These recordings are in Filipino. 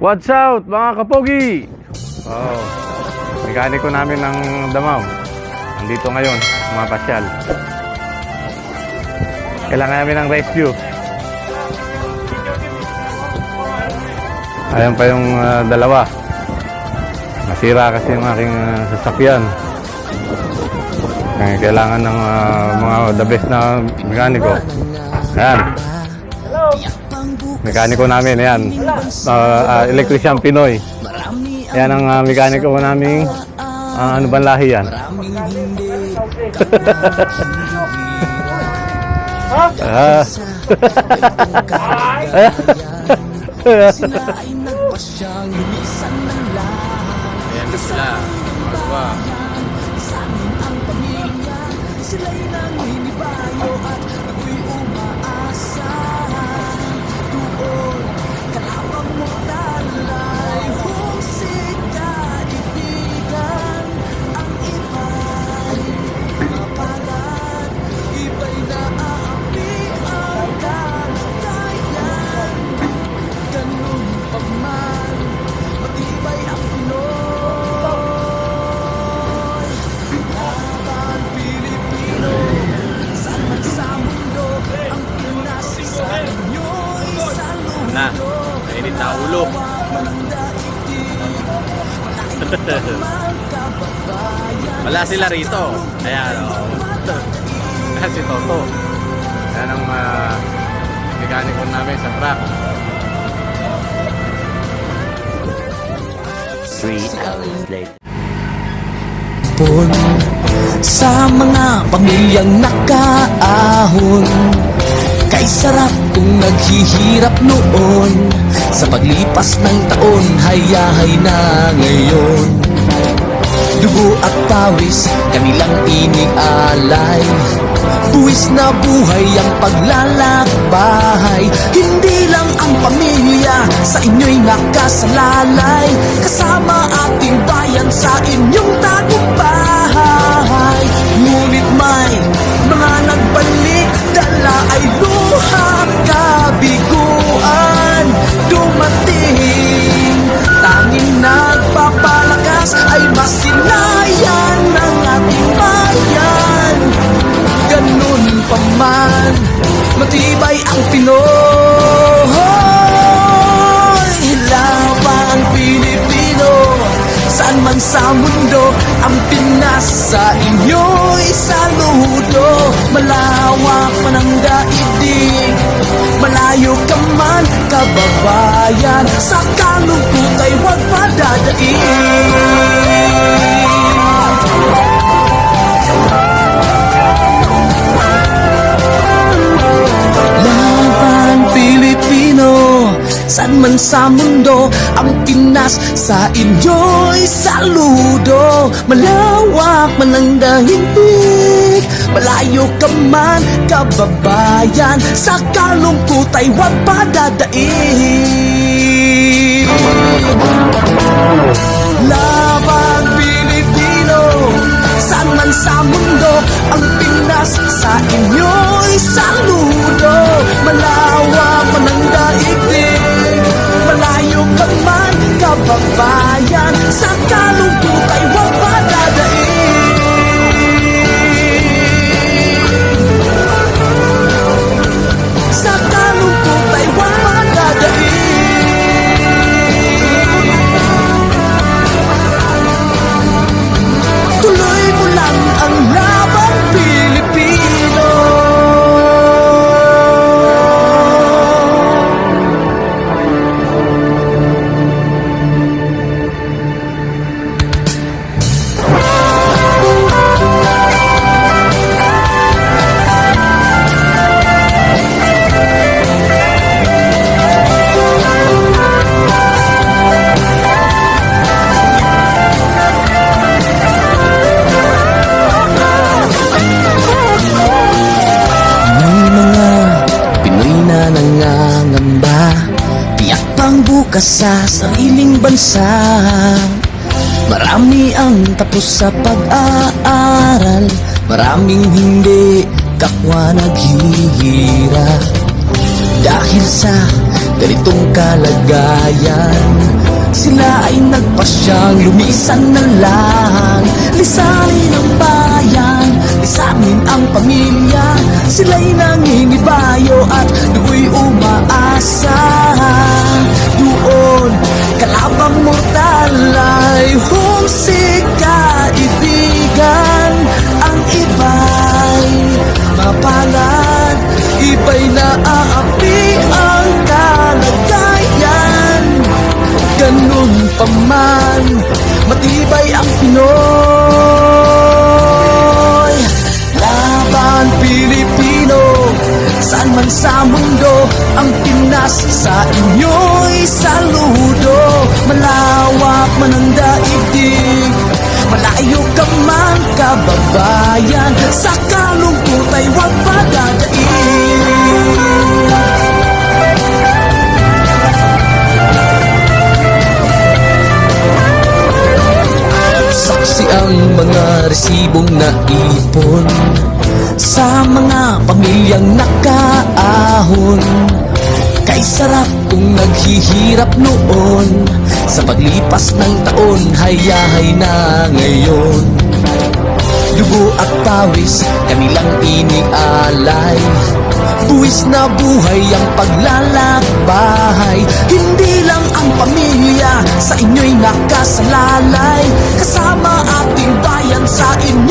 What's out mga kapogi? Oh, mekaniko namin ng Damaw. Nandito ngayon, mga pasyal. Kailangan namin ng rescue. Ayan pa yung ah, dalawa. Nasira kasi yung aking ah, sasakyan. Kaya kailangan ng ah, mga the best na mekaniko. Ayan. Mekaniko namin, ayan. Uh, uh, electrician Pinoy. Yan ang uh, mekaniko namin. Uh, ano bang lahi yan? Ah. Ayan na sila. Magwa. Sila'y naninibayo at Wala sila rito. Ayan, o. Kasi Toto. Yan ang uh, mekaniko namin sa truck. Three hours later. Sa mga pamilyang nakaahon Kay sarap kung naghihirap noon Sa paglipas ng taon Hayahay na ngayon. Dugo at pawis Kanilang inialay. Buwis na buhay ang paglalakbay. Hindi lang ang pamilya Sa inyo'y nakasalalay. Kasama ating bayan Sa inyong sa mundo Ang Pinas sa inyo'y saludo Malawak man ang daigdig Malayo ka man kababayan. Sa kalungkot ay huwag padadaig Pinas sa inyo'y saludo. Malawak man ang dahilig Malayo ka man kababayan. Sa kalungkot ay huwag padadaig Laban Pilipino Saan man sa mundo Ang Pinas sa inyo'y saludo. Malawak man ang daigdig Malayo ka man kababayan. Sa kalungkot bukas sa sariling bansa. Marami ang tapos sa pag-aaral. Maraming hindi kapwa naghihirap Dahil sa ganitong kalagayan Sila ay nagpasyang lumisan na lang. Lisanin ang bayan. Lisanin ang pamilya. Sila'y nangingibayo at do'y umaasa Doon kalabang mortal ay humsik kaibigan Ang iba'y mapalan Iba'y naaapi ang kalagayan. Ganun pa man, matibay ang Pinoy saan man sa mundo Ang Pinas sa inyo'y saludo. Malawak man ang daigdig Malayo ka man kababayan. Sa kalungkot ay huwag padadaig Saksi ang mga resibong naipon Sa mga pamilyang nakaahon. Kay sarap kung naghihirap noon Sa paglipas ng taon hayahay na ngayon. Dugo at pawis kanilang inialay. Buwis na buhay ang paglalakbay. Hindi lang ang pamilya sa inyo'y nakasalalay. Kasama ating bayan sa inyong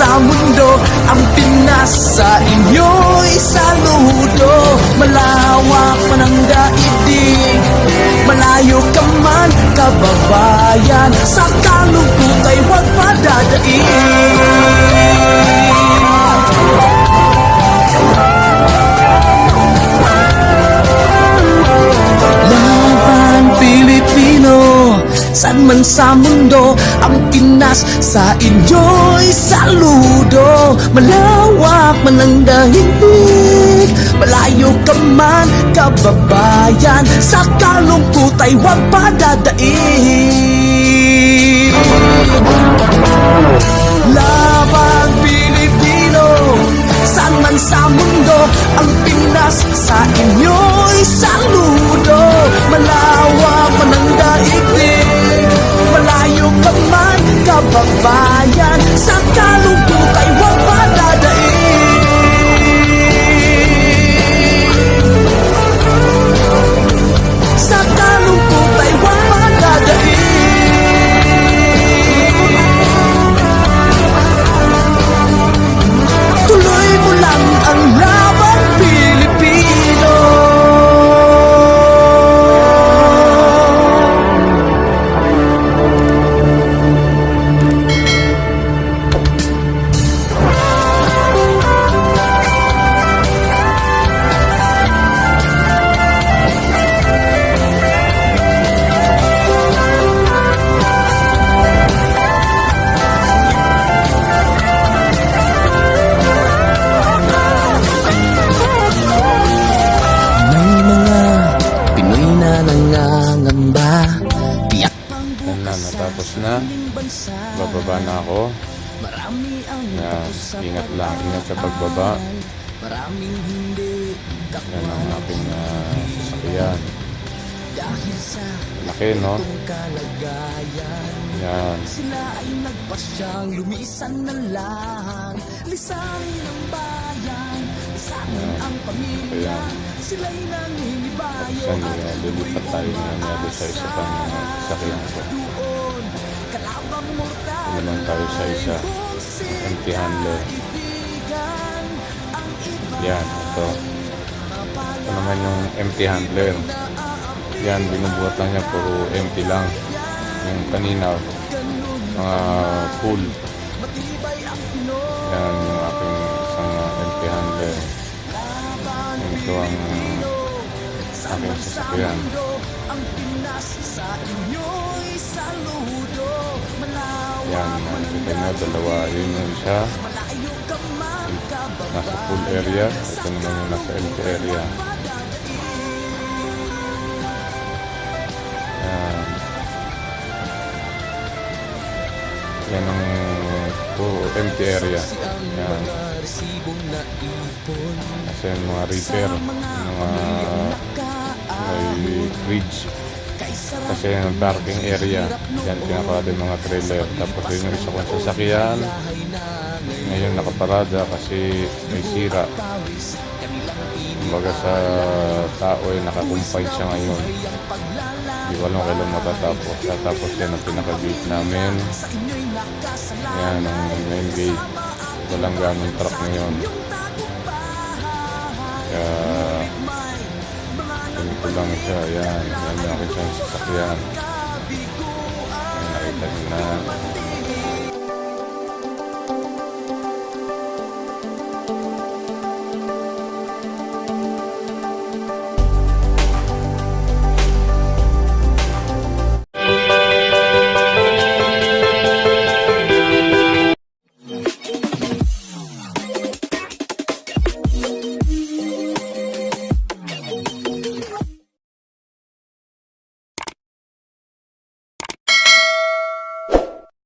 sa mundo Ang Pinas sa inyo'y saludo. Malawak man ang daigdig Malayo ka man, kababayan. Sa kalungkot ay huwag padadaig man sa mundo Ang Pinas sa inyo'y saludo. Malawak man ang dahilig Malayo ka man kababayan. Sa kalungkot ay huwag padadaig Laban Pilipino Saan man sa mundo Ang Pinas sa inyo'y saludo. Malawak man ang daigdig Malayo ka man kababayan Sa kalungkot ingat lang, ingat sa pagbaba. Maraming hindi Yan ang aking ah, sasakyan. sa Laki, no? Yan. Sila ay nagpasyang lumisan na lang Lisanin ang bayan Lisanin ang pamilya. Sila'y nangingibayo Saan at uh, lilipat tayo na nabi sa isa pang uh, sasakyan ko. doon Kalabang mortal Ito naman tayo sa isa. Empty handler. Yan, ito. Ito naman yung empty handler. Yan, binubuhat lang niya, puro empty lang. Yung kanina, mga full. Ang Pinoy Yan, yung aking isang uh, empty handler. Ito ang aking sasakyan. Yan, nakikita nyo, dalawa. Yun yung isa. Nasa full area. Ito naman yung nasa empty area. Yan. Yan ang puro empty area. Yan. Kasi yung mga repair, yung mga may bridge. Kasi yung parking area, yan pinaka din mga trailer. Tapos yun yung isa kong sasakyan. Ngayon nakaparada kasi may sira. Kumbaga sa tao ay nakakumpay siya ngayon. Hindi ko alam kailan matatapos. Tatapos yan ang pinaka-gate namin. Yan ang main gate. Walang ganong truck ngayon. Kaya lang siya. Yan. Yan yung aking sasakyan. Yan, nakita niyo na.